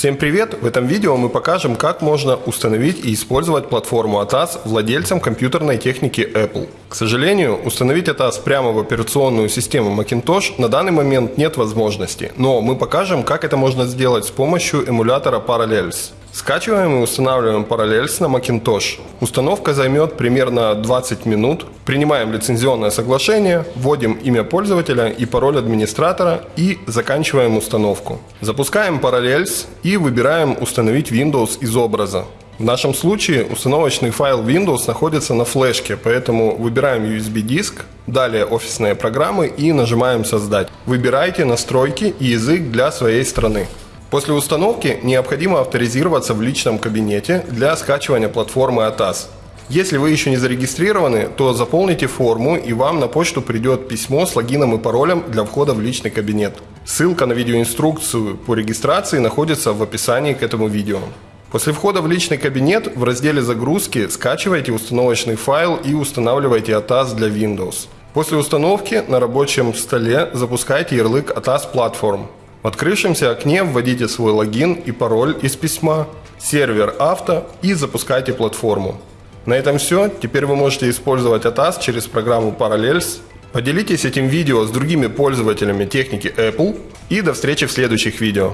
Всем привет! В этом видео мы покажем, как можно установить и использовать платформу ATAS владельцам компьютерной техники Apple. К сожалению, установить ATAS прямо в операционную систему Macintosh на данный момент нет возможности, но мы покажем, как это можно сделать с помощью эмулятора Parallels. Скачиваем и устанавливаем Parallels на Macintosh. Установка займет примерно 20 минут. Принимаем лицензионное соглашение, вводим имя пользователя и пароль администратора и заканчиваем установку. Запускаем Parallels и выбираем «Установить Windows из образа». В нашем случае установочный файл Windows находится на флешке, поэтому выбираем USB-диск, далее офисные программы и нажимаем «Создать». Выбирайте настройки и язык для своей страны. После установки необходимо авторизироваться в личном кабинете для скачивания платформы ATAS. Если вы еще не зарегистрированы, то заполните форму и вам на почту придет письмо с логином и паролем для входа в личный кабинет. Ссылка на видеоинструкцию по регистрации находится в описании к этому видео. После входа в личный кабинет в разделе «Загрузки» скачивайте установочный файл и устанавливайте ATAS для Windows. После установки на рабочем столе запускайте ярлык ATAS Platform. В открывшемся окне вводите свой логин и пароль из письма, сервер авто и запускайте платформу. На этом все. Теперь вы можете использовать ATAS через программу Parallels. Поделитесь этим видео с другими пользователями техники Apple и до встречи в следующих видео.